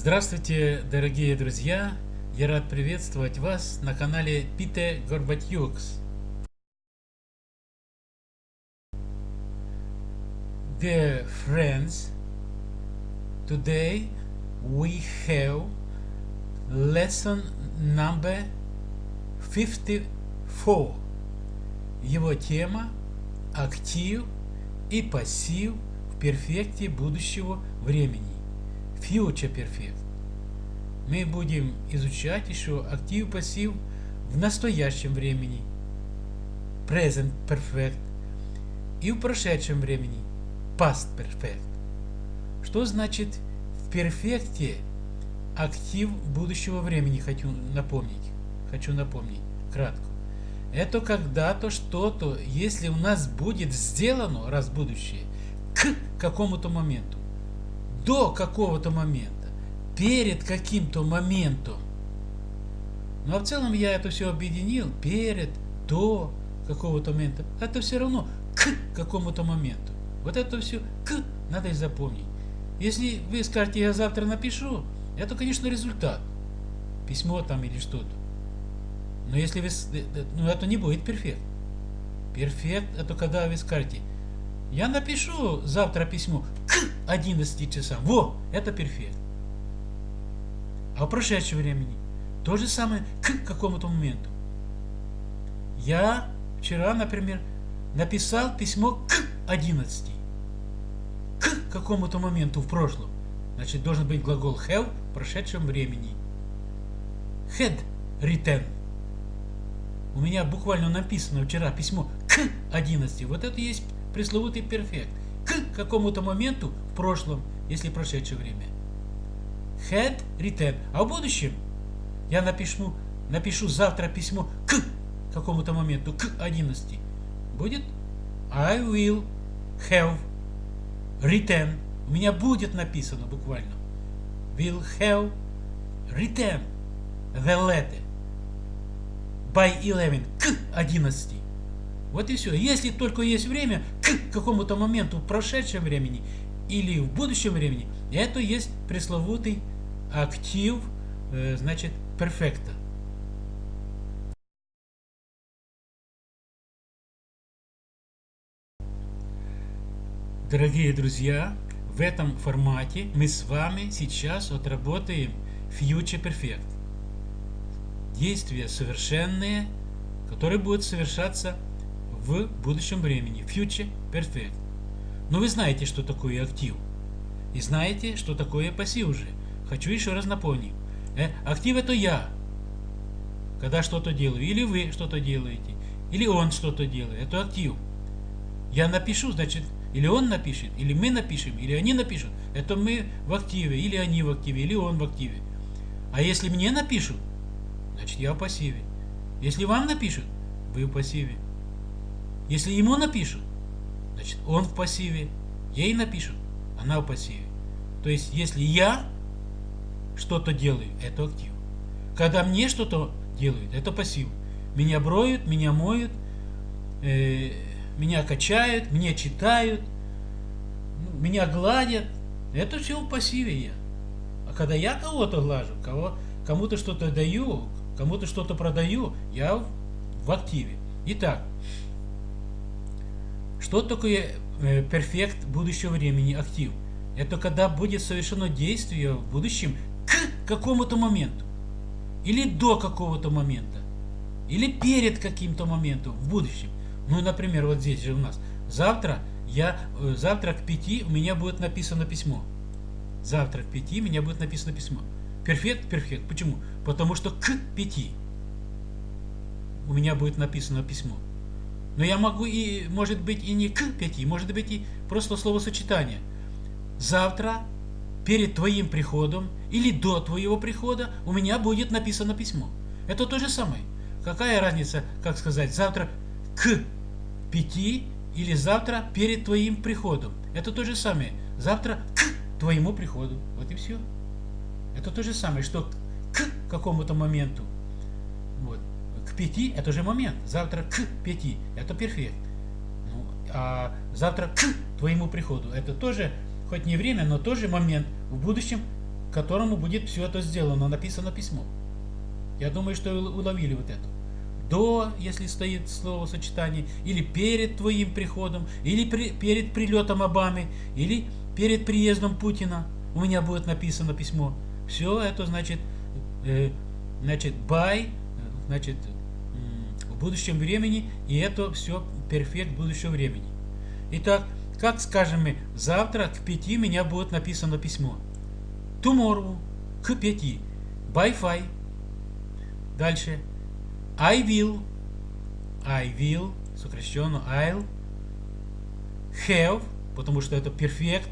Здравствуйте, дорогие друзья! Я рад приветствовать вас на канале Пите Горбатюкс. Dear friends, today we have lesson number 54. Его тема – актив и пассив в перфекте будущего времени. Future Perfect. Мы будем изучать еще актив пассив в настоящем времени. Present Perfect. И в прошедшем времени. Past Perfect. Что значит в перфекте актив будущего времени, хочу напомнить. Хочу напомнить кратко. Это когда-то что-то, если у нас будет сделано, раз будущее, к какому-то моменту до какого-то момента, перед каким-то моментом. Но ну, а в целом я это все объединил перед, до какого-то момента. Это все равно к какому-то моменту. Вот это все к надо и запомнить. Если вы скажете, я завтра напишу, это, конечно, результат. Письмо там или что-то. Но если вы... Ну, это не будет перфект. Перфект – это когда вы скажете, я напишу завтра письмо к 11 часам. Во, это перфект. А в прошедшем времени то же самое к какому-то моменту. Я вчера, например, написал письмо к 11. К какому-то моменту в прошлом. Значит, должен быть глагол have в прошедшем времени. Had written. У меня буквально написано вчера письмо к 11. Вот это есть пресловутый перфект. К какому-то моменту в прошлом, если прошедшее время. Had written. А в будущем я напишу, напишу завтра письмо к какому-то моменту, к 11. Будет I will have written. У меня будет написано буквально. Will have written the letter by 11 к 11. Вот и все. Если только есть время к какому-то моменту в прошедшем времени или в будущем времени, это есть пресловутый актив, э, значит, перфекта. Дорогие друзья, в этом формате мы с вами сейчас отработаем Future Perfect. Действия совершенные, которые будут совершаться в будущем времени. Future Perfect. Но вы знаете, что такое актив. И знаете, что такое пассив уже. Хочу еще раз напомнить. Э, актив это я. Когда что-то делаю. Или вы что-то делаете. Или он что-то делает. Это актив. Я напишу, значит, или он напишет, или мы напишем, или они напишут. Это мы в активе, или они в активе, или он в активе. А если мне напишут, значит я в пассиве. Если вам напишут, вы в пассиве. Если ему напишут, значит он в пассиве. Ей напишут, она в пассиве. То есть, если я что-то делаю, это актив. Когда мне что-то делают, это пассив. Меня броют, меня моют, э, меня качают, меня читают, ну, меня гладят. Это все в пассиве я. А когда я кого-то глажу, кого, кому-то что-то даю, кому-то что-то продаю, я в, в активе. Итак, что такое перфект будущего времени, актив? Это когда будет совершено действие в будущем к какому-то моменту. Или до какого-то момента. Или перед каким-то моментом в будущем. Ну, например, вот здесь же у нас. Завтра я, э, завтра к пяти у меня будет написано письмо. Завтра к пяти у меня будет написано письмо. Перфект, перфект. Почему? Потому что к пяти у меня будет написано письмо. Но я могу и, может быть, и не к пяти, может быть и просто словосочетание. Завтра, перед твоим приходом или до твоего прихода у меня будет написано письмо. Это то же самое. Какая разница, как сказать, завтра к пяти или завтра перед твоим приходом. Это то же самое. Завтра к твоему приходу. Вот и все. Это то же самое, что к какому-то моменту. Вот к 5 это же момент. Завтра к 5 это перфект. Ну, а завтра к твоему приходу это тоже, хоть не время, но тоже момент в будущем которому будет все это сделано, написано письмо. Я думаю, что уловили вот это. До, если стоит словосочетание, или перед твоим приходом, или при, перед прилетом Обамы, или перед приездом Путина у меня будет написано письмо. Все это значит, э, значит, by, значит, будущем времени, и это все перфект будущего времени. Итак, как скажем мы, завтра к пяти меня будет написано письмо. Tomorrow к пяти. By five. Дальше. I will. I will. Сокращенно I'll. Have. Потому что это перфект.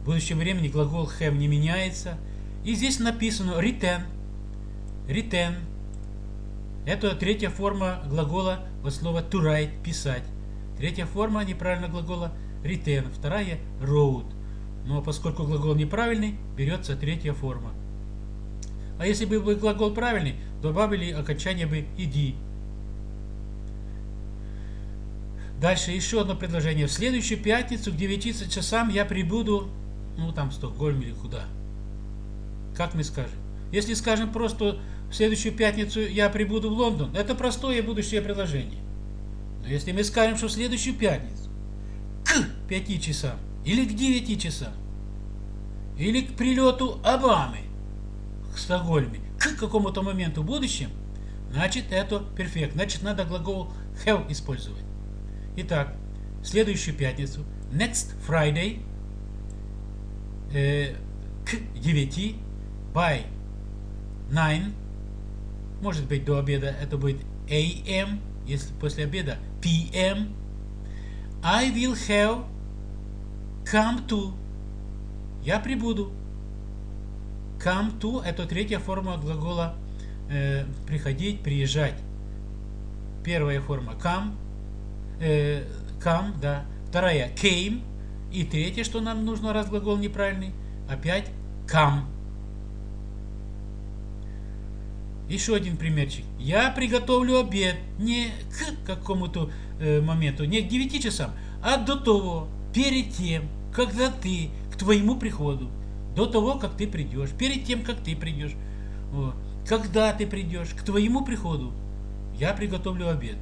В будущем времени глагол have не меняется. И здесь написано return. Return. Это третья форма глагола от слова to write, писать. Третья форма неправильного глагола return, вторая wrote. Но поскольку глагол неправильный, берется третья форма. А если бы был глагол правильный, добавили окончание бы иди. Дальше еще одно предложение. В следующую пятницу к 9 часам я прибуду, ну там в Стокгольм или куда. Как мы скажем? Если скажем просто в следующую пятницу я прибуду в Лондон, это простое будущее предложение. Но если мы скажем, что в следующую пятницу к 5 часам или к 9 часам, или к прилету Обамы к Стокгольме, к какому-то моменту в будущем, значит это перфект. Значит надо глагол have использовать. Итак, в следующую пятницу, next Friday, э, к 9, by 9, может быть до обеда это будет AM, если после обеда PM, I will have come to. Я прибуду. Come to – это третья форма глагола э, приходить, приезжать. Первая форма come, э, come, да. Вторая came. И третья, что нам нужно, раз глагол неправильный, опять come. Еще один примерчик. Я приготовлю обед не к какому-то э, моменту, не к 9 часам, а до того, перед тем, когда ты к твоему приходу, до того, как ты придешь, перед тем, как ты придешь, вот, когда ты придешь к твоему приходу, я приготовлю обед.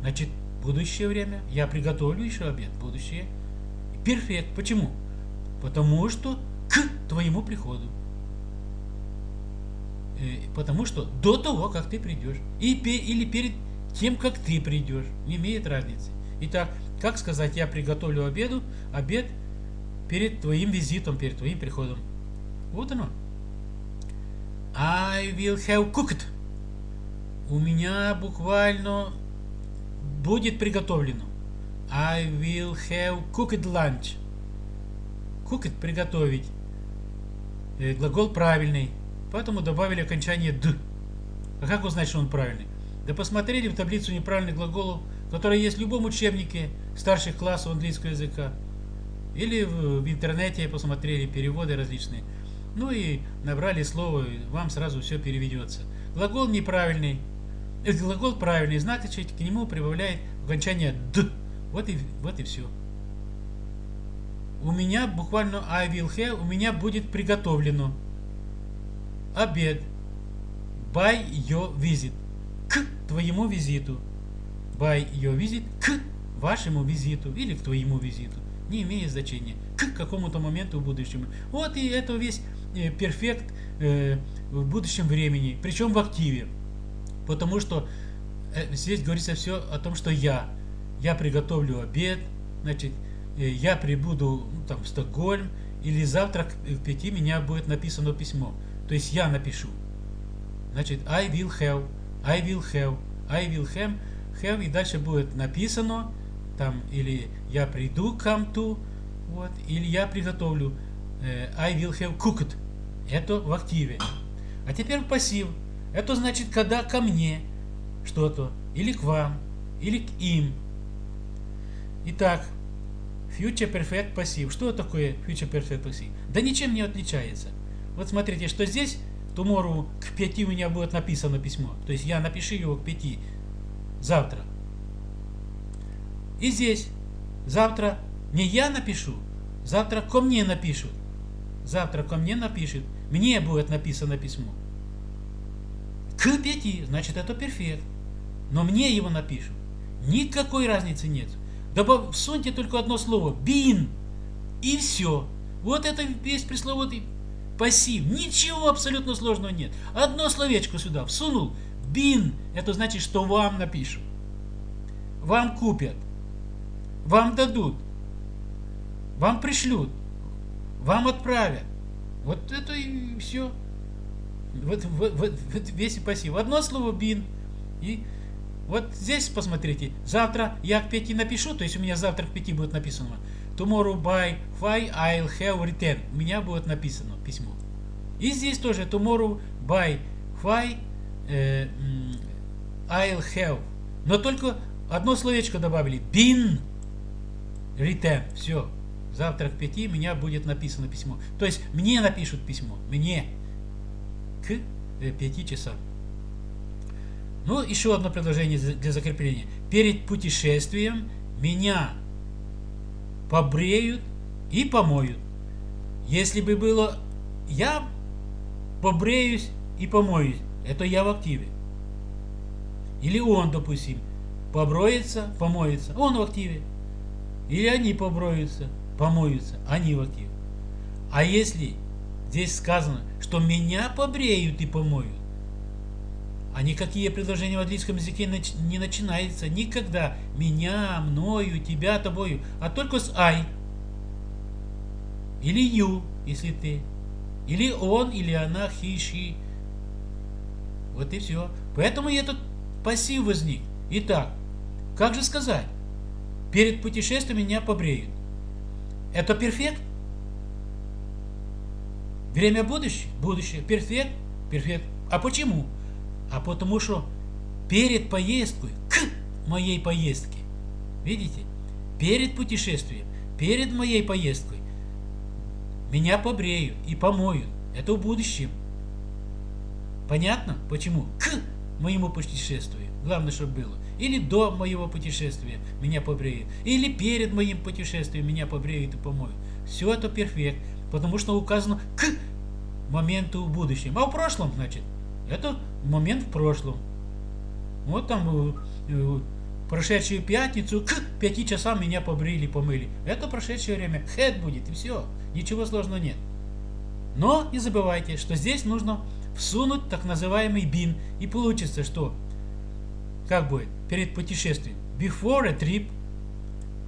Значит, будущее время, я приготовлю еще обед, будущее. Перфект. Почему? Потому что к твоему приходу. Э, потому что до того, как ты придешь, или перед тем, как ты придешь, не имеет разницы. Итак, как сказать, я приготовлю обеду, обед перед твоим визитом, перед твоим приходом. Вот оно. I will have cooked. У меня буквально будет приготовлено. I will have cooked lunch. Cooked – приготовить. Э, глагол правильный. Поэтому добавили окончание «д». А как узнать, что он правильный? Да посмотрели в таблицу неправильных глаголов, которая есть в любом учебнике старших классов английского языка. Или в интернете посмотрели переводы различные. Ну и набрали слово, и вам сразу все переведется. Глагол неправильный. Э, глагол правильный, значит к нему прибавляет окончание «д». Вот и, вот и все. У меня буквально I will have, у меня будет приготовлено обед. By your visit. К твоему визиту. By your visit. К вашему визиту или к твоему визиту. Не имеет значения. К какому-то моменту в будущем. Вот и это весь э, перфект э, в будущем времени. Причем в активе. Потому что э, здесь говорится все о том, что я. Я приготовлю обед. Значит, я прибуду ну, там, в Стокгольм. Или завтра к пяти меня будет написано письмо. То есть я напишу. Значит, I will have, I will have, I will have, have, и дальше будет написано, там, или я приду, come to, вот, или я приготовлю, э, I will have cooked. Это в активе. А теперь пассив. Это значит, когда ко мне что-то, или к вам, или к им. Итак, future perfect пассив. Что такое future perfect пассив? Да ничем не отличается. Вот смотрите, что здесь tomorrow к 5 у меня будет написано письмо. То есть я напишу его к 5 завтра. И здесь завтра не я напишу, завтра ко мне напишут. завтра ко мне напишет, мне будет написано письмо. К пяти, значит это перфект. Но мне его напишут. Никакой разницы нет. Добав, всуньте только одно слово. Бин. И все. Вот это весь пресловутый пассив. Ничего абсолютно сложного нет. Одно словечко сюда всунул. Бин. Это значит, что вам напишут. Вам купят. Вам дадут. Вам пришлют. Вам отправят. Вот это и все. Вот, вот, вот, весь пассив. Одно слово бин. И вот здесь посмотрите. Завтра я к 5 напишу, то есть у меня завтра к 5 будет написано. Tomorrow by 5 I'll have written. У меня будет написано письмо. И здесь тоже tomorrow by 5 э, I'll have. Но только одно словечко добавили. Been written. Все. Завтра к 5 у меня будет написано письмо. То есть мне напишут письмо. Мне. К 5 э, часам. Ну, еще одно предложение для закрепления. Перед путешествием меня побреют и помоют. Если бы было я побреюсь и помоюсь, это я в активе. Или он, допустим, поброется, помоется, он в активе. Или они поброются, помоются, они в активе. А если здесь сказано, что меня побреют и помоют, а никакие предложения в английском языке не начинаются никогда. Меня, мною, тебя, тобою. А только с I. Или you, если ты. Или он, или она, he, she. Вот и все. Поэтому и этот пассив возник. Итак, как же сказать? Перед путешествием меня побреют. Это перфект? Время будущее? Будущее. Перфект? Перфект. А почему? А потому что перед поездкой, к моей поездке, видите, перед путешествием, перед моей поездкой, меня побреют и помоют. Это в будущем. Понятно? Почему? К моему путешествию. Главное, чтобы было. Или до моего путешествия меня побреют. Или перед моим путешествием меня побреют и помоют. Все это перфект. Потому что указано к моменту в будущем. А в прошлом, значит, это момент в прошлом. Вот там э, прошедшую пятницу к пяти часам меня побрили, помыли. Это прошедшее время. Head будет и все. Ничего сложного нет. Но не забывайте, что здесь нужно всунуть так называемый бин. И получится, что как будет перед путешествием. Before a trip.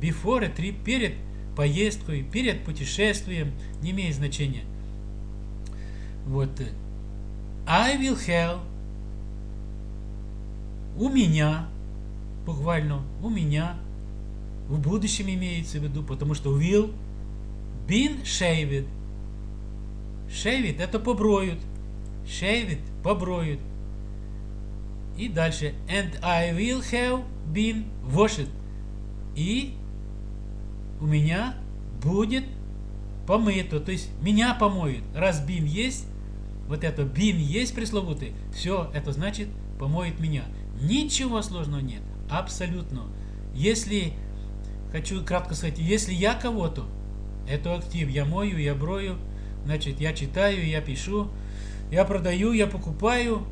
Before a trip. Перед поездкой, перед путешествием. Не имеет значения. Вот. I will have у меня, буквально у меня, в будущем имеется в виду, потому что will been shaved. Shaved это поброют. Shaved поброют. И дальше. And I will have been washed. И у меня будет помыто. То есть меня помоют. Раз been есть, вот это бин есть пресловутый, все, это значит помоет меня. Ничего сложного нет, абсолютно. Если, хочу кратко сказать, если я кого-то, это актив, я мою, я брою, значит, я читаю, я пишу, я продаю, я покупаю,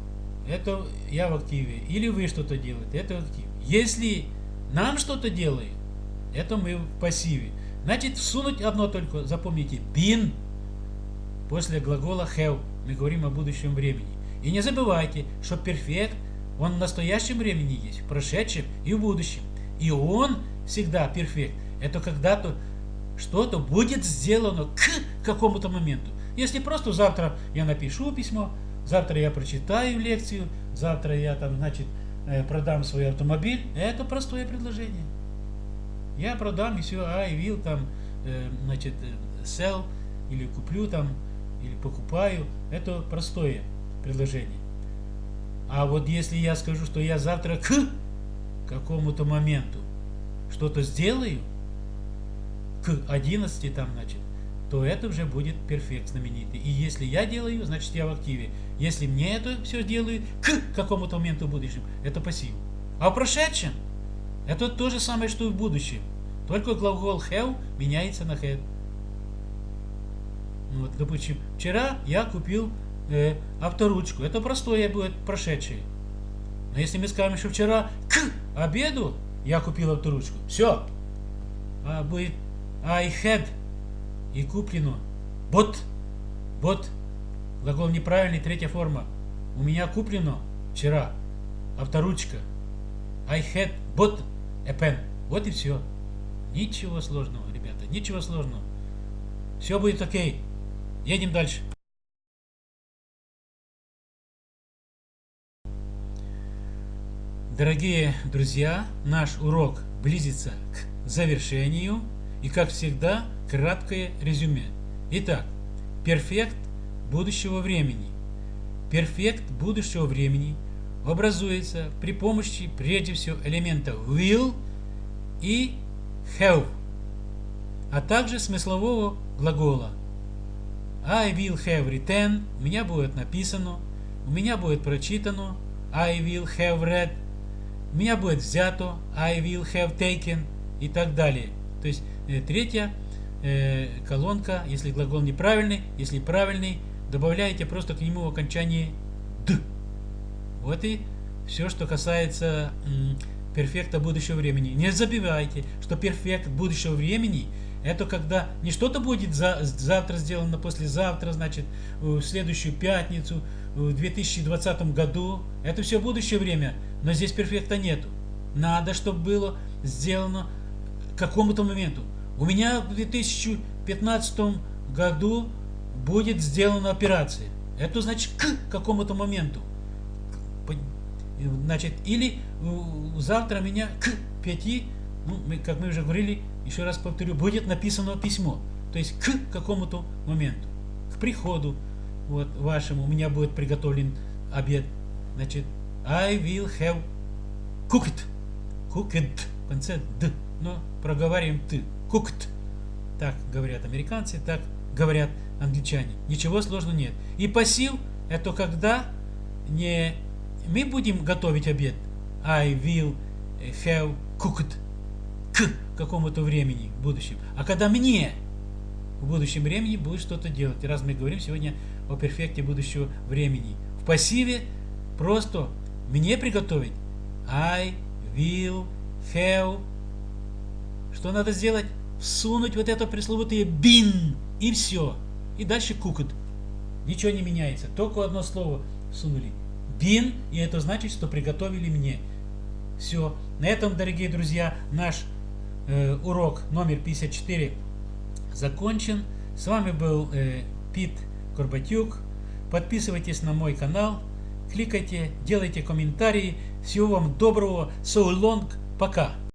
это я в активе. Или вы что-то делаете, это актив. Если нам что-то делают, это мы в пассиве. Значит, всунуть одно только, запомните, бин после глагола have. Мы говорим о будущем времени. И не забывайте, что перфект, он в настоящем времени есть, в прошедшем и в будущем. И он всегда перфект. Это когда-то что-то будет сделано к какому-то моменту. Если просто завтра я напишу письмо, завтра я прочитаю лекцию, завтра я там, значит, э, продам свой автомобиль, это простое предложение. Я продам и все, I will там, э, значит, э, sell или куплю там или покупаю, это простое предложение. А вот если я скажу, что я завтра к какому-то моменту что-то сделаю, к 11 там, значит, то это уже будет перфект знаменитый. И если я делаю, значит я в активе. Если мне это все делаю к какому-то моменту в будущем, это пассив. А в прошедшем, это то же самое, что и в будущем. Только глагол have меняется на had. Вот, допустим, вчера я купил э, авторучку. Это простое будет прошедшее. Но если мы скажем, что вчера к обеду я купил авторучку, все. А будет I had и куплено. Вот. Вот. Глагол неправильный, третья форма. У меня куплено вчера авторучка. I had bought a pen. Вот и все. Ничего сложного, ребята, ничего сложного. Все будет окей. Едем дальше. Дорогие друзья, наш урок близится к завершению. И как всегда, краткое резюме. Итак, перфект будущего времени. Перфект будущего времени образуется при помощи прежде всего элемента will и have, а также смыслового глагола. I will have written, у меня будет написано, у меня будет прочитано, I will have read, меня будет взято, I will have taken и так далее. То есть э, третья э, колонка, если глагол неправильный, если правильный, добавляете просто к нему в окончании д. Вот и все, что касается перфекта будущего времени. Не забивайте, что перфект будущего времени это когда не что-то будет за, завтра сделано, послезавтра, значит, в следующую пятницу, в 2020 году. Это все будущее время, но здесь перфекта нету. Надо, чтобы было сделано к какому-то моменту. У меня в 2015 году будет сделана операция. Это значит к какому-то моменту. Значит, или завтра меня к 5, ну, как мы уже говорили, еще раз повторю, будет написано письмо. То есть к какому-то моменту, к приходу вот вашему, у меня будет приготовлен обед. Значит, I will have cooked. Cooked. В конце д. Но проговариваем ты. Cooked. Так говорят американцы, так говорят англичане. Ничего сложного нет. И пассив это когда не мы будем готовить обед. I will have cooked к какому-то времени в будущем. А когда мне в будущем времени будет что-то делать. Раз мы говорим сегодня о перфекте будущего времени. В пассиве просто мне приготовить. I will have. Что надо сделать? Всунуть вот это пресловутое been. И все. И дальше cooked. Ничего не меняется. Только одно слово всунули. Been. И это значит, что приготовили мне. Все. На этом, дорогие друзья, наш э, урок номер 54 закончен. С вами был э, Пит Горбатюк. Подписывайтесь на мой канал, кликайте, делайте комментарии. Всего вам доброго. So long. Пока.